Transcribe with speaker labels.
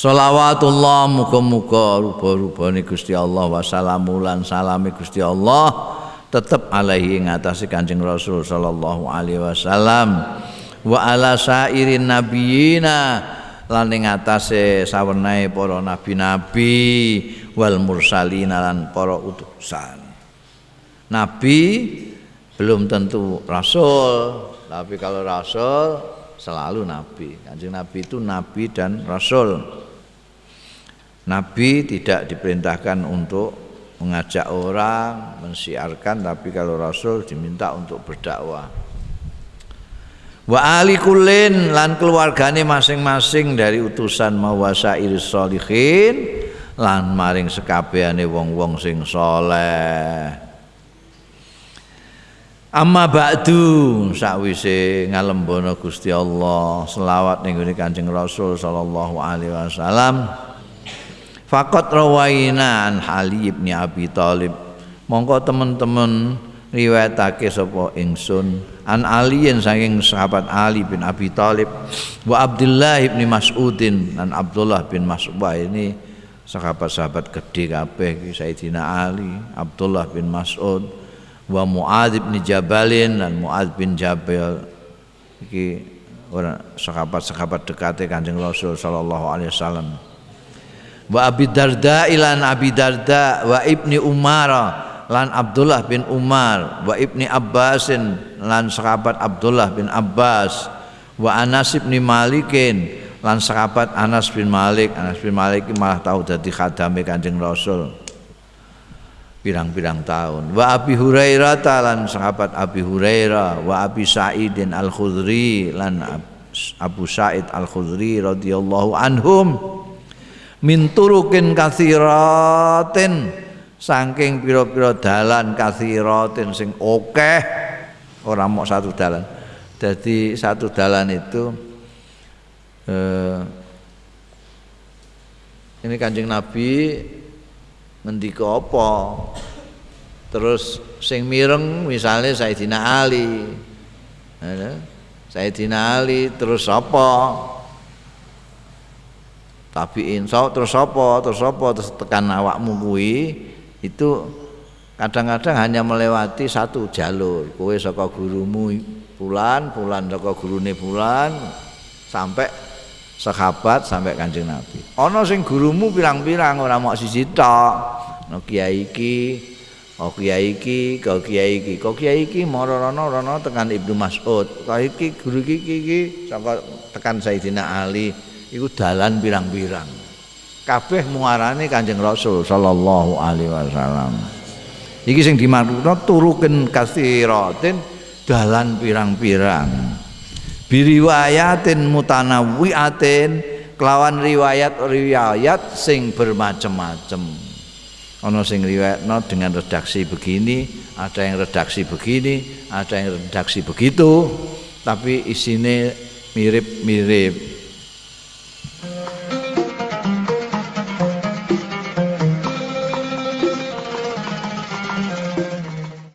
Speaker 1: Salawatullah muga-muga rupa-rupane Gusti Allah wa salami Gusti Allah tetep alaihi ngatasi Kanjeng Rasul sallallahu alaihi wasallam wa ala sairin nabiyina lan ing atase sawenae para nabi-nabi wal mursalina lan para utusan. Nabi belum tentu rasul, tapi kalau rasul selalu nabi. Kanjeng Nabi itu nabi dan rasul. Nabi tidak diperintahkan untuk mengajak orang, mensiarkan, tapi kalau rasul diminta untuk berdakwah. Wa ali kullin lan keluargane masing-masing dari utusan mawasa iris solihin lan maring sekabehane wong-wong sing soleh Amma ba'du sakwise ngalembono Gusti Allah selawat ning Kanjeng Rasul sallallahu alaihi wasallam Fakot rawaina an Ali bin Abi Thalib. Mongko teman-teman riwayatake sapa ingsun. An aliyin saking sahabat Ali bin Abi Thalib. Wa Abdullah bin Mas'udin dan Abdullah bin Mas'ud. Ini sahabat-sahabat gede kabeh Sayyidina Ali Abdullah bin Mas'ud. Wa Muadz bin Jabalin dan Muadz bin Jabal. Iki orang sahabat-sahabat dekate Kanjeng Rasul sallallahu alaihi wasallam wa Abi Darda ilan Abi Darda wa Ibni Umar lan Abdullah bin Umar wa Ibni Abbasin lan sahabat Abdullah bin Abbas wa Anas bin Malikin lan sahabat Anas bin Malik. Anas bin Malik malah tahu jadi khadame Kanjeng Rasul pirang-pirang tahun. Wa Abi Hurairah lan sahabat Abi Hurairah wa Abi Sa'idin Al Khudri lan Abu Sa'id Al Khudri radhiyallahu anhum min turukin kathiratin. Saking pira-pira dalan kathiratin sing akeh ora mau satu dalan. Jadi satu dalan itu eh, ini kanjeng Nabi ngendika apa? Terus sing mireng misalnya Sayyidina Ali. Sayyidina Ali terus apa tabiin. So terus apa? Terus apa? Terus tekan awakmu kuwi. Itu kadang-kadang hanya melewati satu jalur. Kowe saka gurumu bulan bulan saka gurune bulan sampai sahabat sampai kanjeng Nabi. Ana sing gurumu pirang-pirang ora mok siji tok. No kiai iki oh kiai iki kau kiai iki kau kiai iki? Mara rono rono tekan Ibnu Mas'ud. Kau iki guru iki iki? Saka tekan Sayyidina Ali iku dalan pirang-pirang kabeh muarane Kanjeng Rasul sallallahu alaihi wasallam. Iki sing dimaksudna turuken kasiratin dalan pirang-pirang. Biriwayatin mutanawwiatin kelawan riwayat-riwayat sing bermacam-macam. Ana sing riwayatno dengan redaksi begini, ada yang redaksi begini, ada yang redaksi begitu, tapi isine mirip-mirip